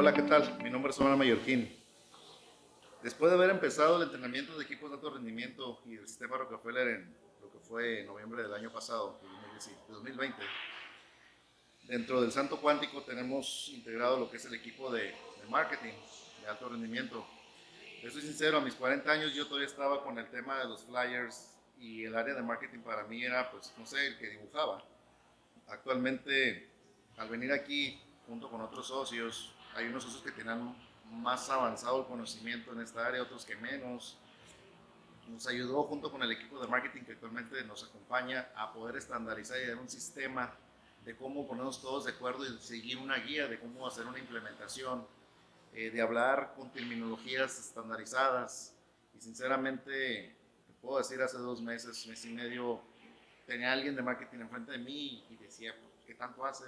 Hola, ¿qué tal? Mi nombre es Omar Mallorquín. Después de haber empezado el entrenamiento de equipos de alto rendimiento y el sistema Rockefeller en lo que fue en noviembre del año pasado, 2020, dentro del Santo Cuántico tenemos integrado lo que es el equipo de, de marketing de alto rendimiento. Les soy sincero, a mis 40 años yo todavía estaba con el tema de los flyers y el área de marketing para mí era, pues, no sé, el que dibujaba. Actualmente, al venir aquí junto con otros socios, hay unos socios que tienen más avanzado el conocimiento en esta área, otros que menos. Nos ayudó junto con el equipo de marketing que actualmente nos acompaña a poder estandarizar y dar un sistema de cómo ponernos todos de acuerdo y seguir una guía de cómo hacer una implementación, eh, de hablar con terminologías estandarizadas. Y sinceramente, te puedo decir, hace dos meses, mes y medio, tenía alguien de marketing enfrente de mí y decía, pues, ¿qué tanto hace?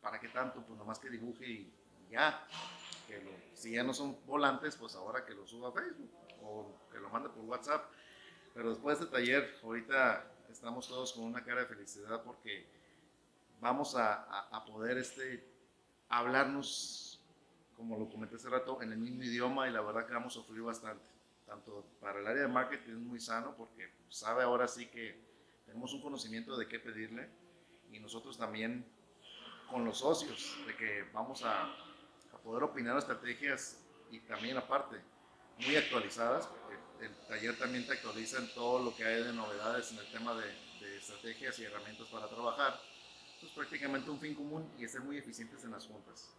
¿Para qué tanto? Pues nomás que dibuje y ya si ya no son volantes, pues ahora que lo suba a Facebook o que lo mande por WhatsApp. Pero después de este taller, ahorita estamos todos con una cara de felicidad porque vamos a, a, poder este, hablarnos, como lo comenté hace rato, en el mismo idioma y la verdad que vamos a sufrir bastante. Tanto para el área de marketing es muy sano porque sabe ahora sí que tenemos un conocimiento de qué pedirle y nosotros también con los socios, de que vamos a, poder opinar estrategias y también aparte, muy actualizadas, porque el taller también te actualiza en todo lo que hay de novedades en el tema de, estrategias y herramientas para trabajar. Pues prácticamente un fin común y ser muy eficientes en las juntas.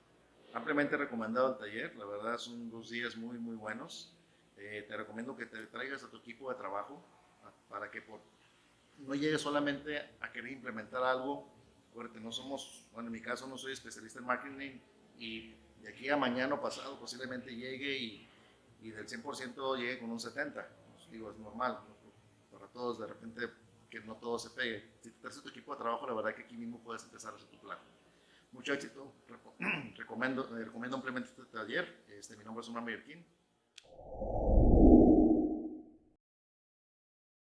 Ampliamente recomendado el taller, la verdad son dos días muy muy buenos. Eh, te recomiendo que te traigas a tu equipo de trabajo para que por, no llegues solamente a querer implementar algo. Acuérdate, no somos, bueno en mi caso no soy especialista en marketing y de aquí a mañana o pasado posiblemente llegue y, y del 100% llegue con un 70%. Pues digo, es normal, para todos de repente que no todo se pegue. Si te traes tu equipo de trabajo, la verdad que aquí mismo puedes empezar a hacer tu plan. Mucho éxito, recomiendo, recomiendo ampliamente este taller. Este, mi nombre es Omar Mallorquín.